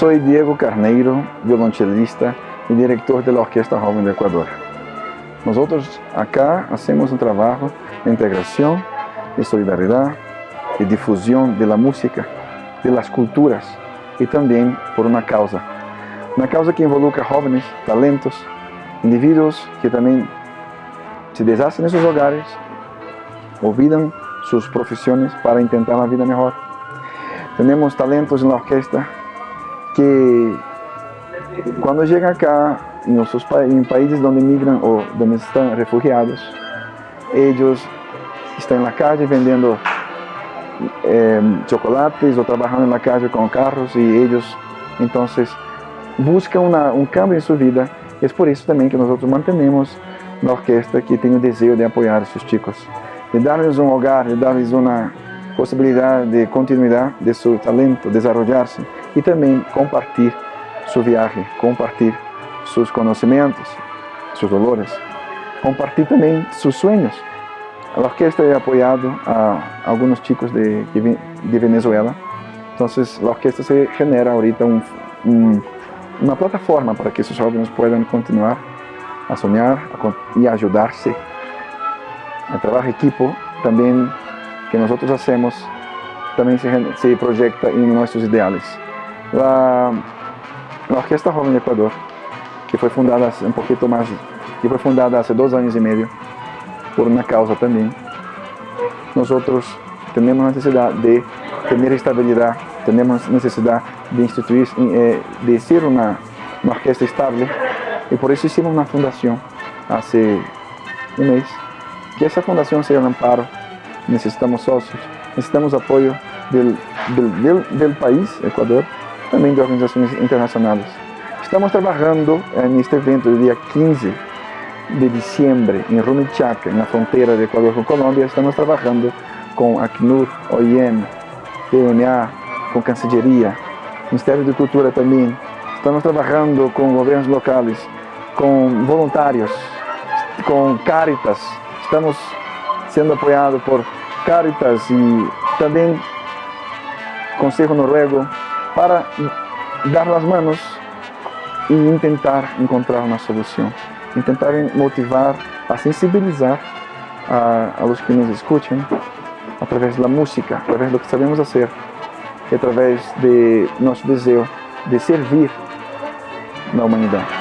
Soy Diego Carneiro, violonchelista e diretor da Orquesta Joven do Equador. Nós acá hacemos um trabalho de integração, de solidariedade, de difusão da música, das culturas e também por uma causa. Uma causa que involucra jovens, talentos, indivíduos que também se deshacen em seus hogares, olvidam suas profissões para tentar uma vida melhor. Temos talentos na orquestra que quando chegam cá em, nossos, em países onde migram ou onde estão refugiados, eles estão na calle vendendo eh, chocolates ou trabalhando na calle com carros e eles então buscam uma, um cambio em sua vida. É por isso também que nós mantemos na orquestra que tem o desejo de apoiar esses chicos, de dar-lhes um hogar, de dar-lhes uma possibilidade de continuidade de seu talento, desenvolver-se e também compartilhar sua viagem, compartilhar seus conhecimentos, seus dolores, compartilhar também seus sonhos. A orquestra é apoiado a alguns chicos de, de Venezuela, então a orquestra se genera ahorita um, um, uma plataforma para que esses jovens possam continuar a sonhar e ajudar-se. O trabalho equipo também que nós fazemos também se, se projeta em nossos ideais. A, a Orquestra Jovem do Equador, que foi fundada um pouquinho mais, que foi fundada há dois anos e meio, por uma causa também. Nós outros temos necessidade de ter estabilidade, temos necessidade de instituir, eh, de ser uma, uma orquestra estável. E por isso hicimos uma fundação há um mês, que essa fundação seja um amparo, necessitamos sócios, necessitamos apoio do, do, do, do país, Equador, também de organizações internacionais. Estamos trabalhando eh, neste evento do dia 15 de dezembro em Rumichaca, na fronteira de Equador com Colômbia. Estamos trabalhando com a Acnur, OIM, PNA, com Cancilleria, Ministério de Cultura também. Estamos trabalhando com governos locais, com voluntários, com Caritas. Estamos sendo apoiados por Caritas e também Conselho Noruego para dar as mãos e tentar encontrar uma solução, tentar motivar, a sensibilizar a, a los que nos escutam através da música, através do que sabemos fazer, através de nosso desejo de servir na humanidade.